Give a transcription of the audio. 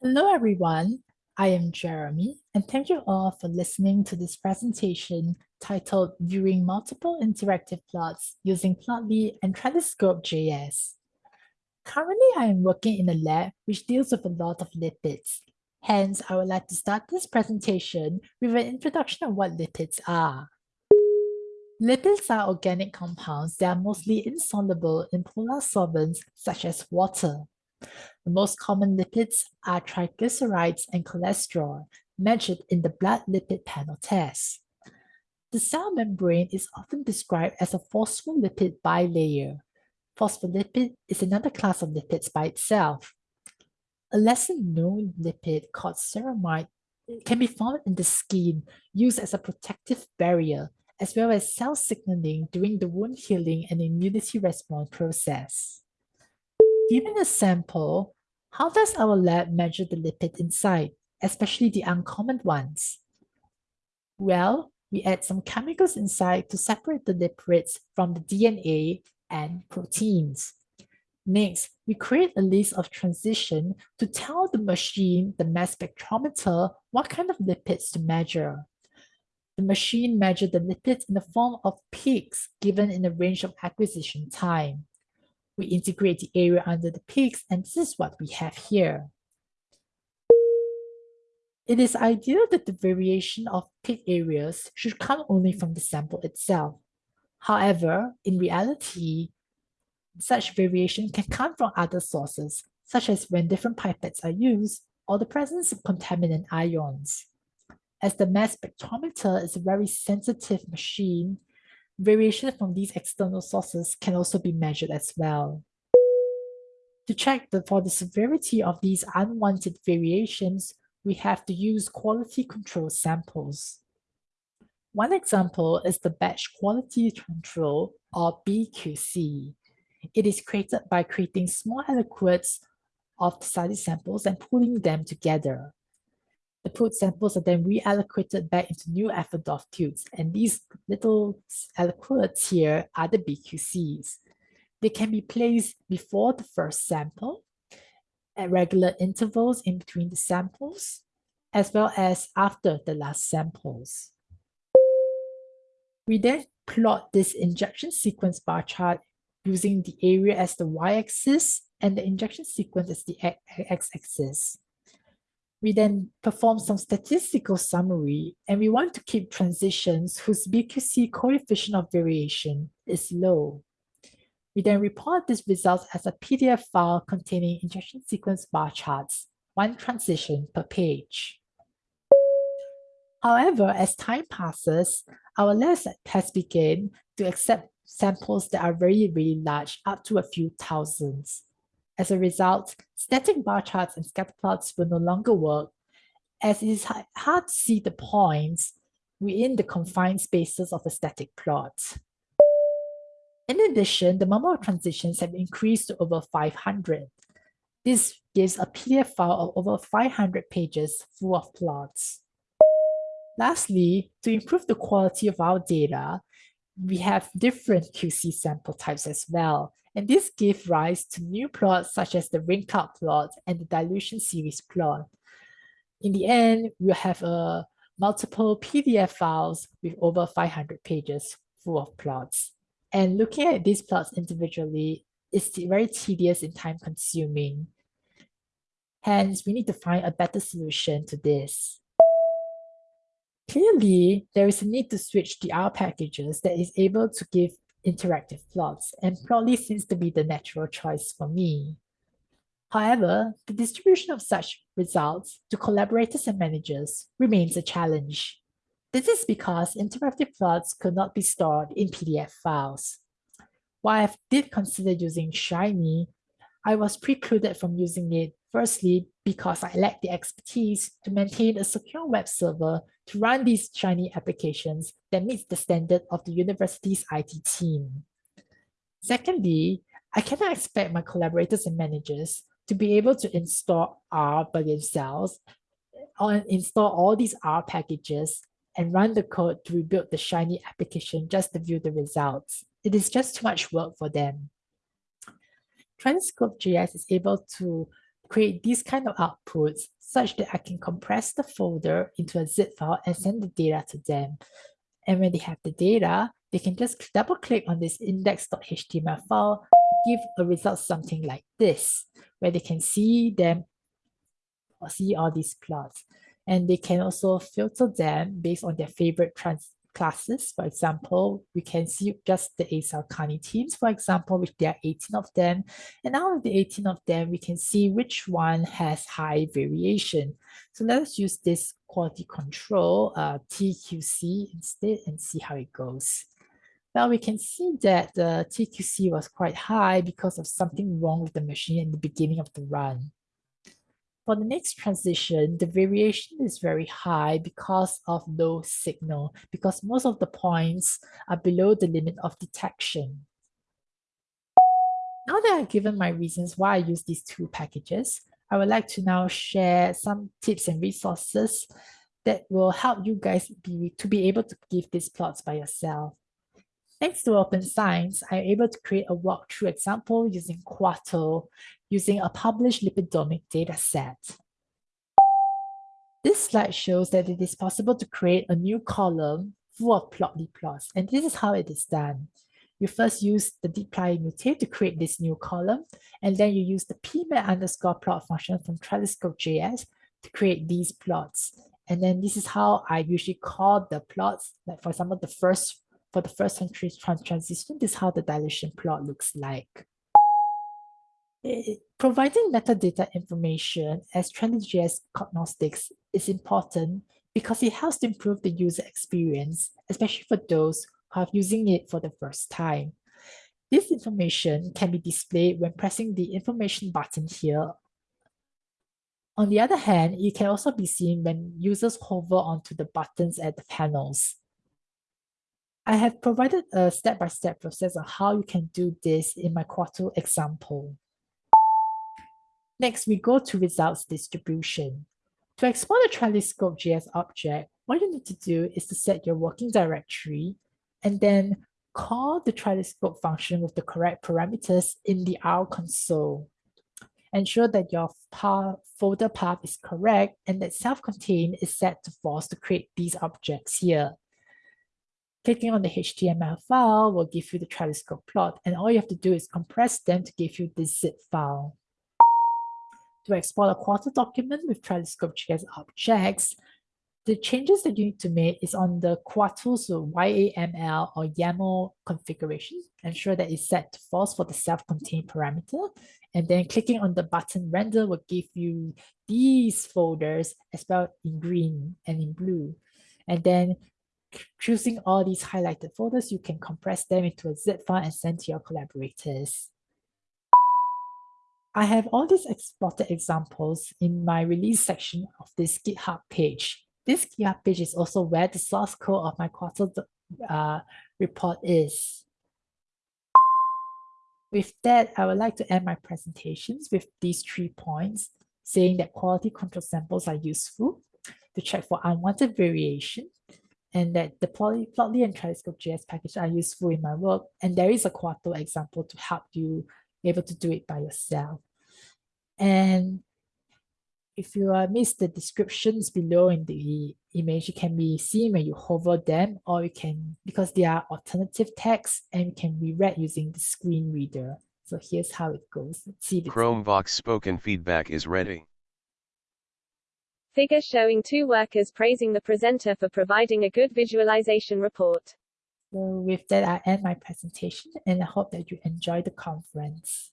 Hello, everyone. I am Jeremy, and thank you all for listening to this presentation titled Viewing Multiple Interactive Plots Using Plotly and Trelliscope.js. Currently, I am working in a lab which deals with a lot of lipids. Hence, I would like to start this presentation with an introduction of what lipids are. Lipids are organic compounds that are mostly insoluble in polar solvents such as water. The most common lipids are triglycerides and cholesterol, measured in the blood lipid panel test. The cell membrane is often described as a phospholipid bilayer. Phospholipid is another class of lipids by itself. A lesser known lipid called ceramide can be found in the skin, used as a protective barrier, as well as cell signaling during the wound healing and immunity response process. Given a sample, how does our lab measure the lipid inside, especially the uncommon ones? Well, we add some chemicals inside to separate the lipids from the DNA and proteins. Next, we create a list of transition to tell the machine, the mass spectrometer, what kind of lipids to measure. The machine measures the lipids in the form of peaks given in the range of acquisition time. We integrate the area under the peaks, and this is what we have here. It is ideal that the variation of peak areas should come only from the sample itself. However, in reality, such variation can come from other sources, such as when different pipettes are used or the presence of contaminant ions. As the mass spectrometer is a very sensitive machine, variation from these external sources can also be measured as well. To check the, for the severity of these unwanted variations, we have to use quality control samples. One example is the batch quality control or BQC. It is created by creating small aliquots of the study samples and pooling them together. The pooled samples are then reallocated back into new Eppendorf tubes, and these little aliquots here are the BQCs. They can be placed before the first sample, at regular intervals in between the samples, as well as after the last samples. We then plot this injection sequence bar chart using the area as the y-axis and the injection sequence as the x-axis. We then perform some statistical summary and we want to keep transitions whose BQC coefficient of variation is low. We then report these results as a PDF file containing injection sequence bar charts, one transition per page. However, as time passes, our lab has begun to accept samples that are very, very large, up to a few thousands. As a result, static bar charts and scatter plots will no longer work as it is hard to see the points within the confined spaces of a static plot. In addition, the number of transitions have increased to over 500. This gives a PDF file of over 500 pages full of plots. Lastly, to improve the quality of our data, we have different QC sample types as well. And this gives rise to new plots such as the ring count plot and the dilution series plot. In the end, we'll have a multiple PDF files with over 500 pages full of plots. And looking at these plots individually is very tedious and time consuming. Hence, we need to find a better solution to this. Clearly, there is a need to switch the R packages that is able to give interactive plots, and Plotly seems to be the natural choice for me. However, the distribution of such results to collaborators and managers remains a challenge. This is because interactive plots could not be stored in PDF files. While I did consider using Shiny, I was precluded from using it firstly because I lack the expertise to maintain a secure web server to run these Shiny applications that meets the standard of the university's IT team. Secondly, I cannot expect my collaborators and managers to be able to install R by themselves or install all these R packages and run the code to rebuild the Shiny application just to view the results. It is just too much work for them. Trelliscope.js is able to create these kind of outputs such that I can compress the folder into a zip file and send the data to them. And when they have the data, they can just double click on this index.html file, give a result something like this, where they can see them or see all these plots. And they can also filter them based on their favorite trans classes. For example, we can see just the acylcarnitines, for example, which there are 18 of them. And out of the 18 of them, we can see which one has high variation. So let's use this quality control uh, TQC instead and see how it goes. Well, we can see that the TQC was quite high because of something wrong with the machine in the beginning of the run. For the next transition, the variation is very high because of low signal, because most of the points are below the limit of detection. Now that I've given my reasons why I use these two packages, I would like to now share some tips and resources that will help you guys be, to be able to give these plots by yourself. Thanks to Open Science, I'm able to create a walkthrough example using Quarto using a published lipidomic dataset. This slide shows that it is possible to create a new column full of plotly plots, and this is how it is done. You first use the dplyr mutate to create this new column, and then you use the pmap underscore plot function from Trelliscope.js to create these plots. And then this is how I usually call the plots. Like for example, the first for the first century trans transition, this is how the dilution plot looks like. It, providing metadata information as TrendJS cognostics is important because it helps to improve the user experience, especially for those who are using it for the first time. This information can be displayed when pressing the information button here. On the other hand, it can also be seen when users hover onto the buttons at the panels. I have provided a step-by-step -step process on how you can do this in my Quarto example. Next, we go to results distribution. To export a Trelliscope.js object, what you need to do is to set your working directory and then call the Trelliscope function with the correct parameters in the R console. Ensure that your path, folder path is correct and that self-contained is set to false to create these objects here. Clicking on the HTML file will give you the Trelliscope plot, and all you have to do is compress them to give you this zip file to export a Quarto document with Trelliscope.js objects, the changes that you need to make is on the Quarto's YAML or YAML configuration. Ensure that it's set to false for the self-contained parameter. And then clicking on the button render will give you these folders as well in green and in blue. And then choosing all these highlighted folders, you can compress them into a zip file and send to your collaborators. I have all these exported examples in my release section of this GitHub page. This GitHub page is also where the source code of my Quarto uh, report is. With that, I would like to end my presentations with these three points, saying that quality control samples are useful to check for unwanted variation, and that the Plotly and Trelliscope.js package are useful in my work, and there is a Quarto example to help you able to do it by yourself. And if you uh, miss the descriptions below in the image, it can be seen when you hover them, or you can, because they are alternative text and can be read using the screen reader. So here's how it goes. See Chromevox spoken feedback is ready. Figure showing two workers praising the presenter for providing a good visualization report. So with that, I end my presentation and I hope that you enjoy the conference.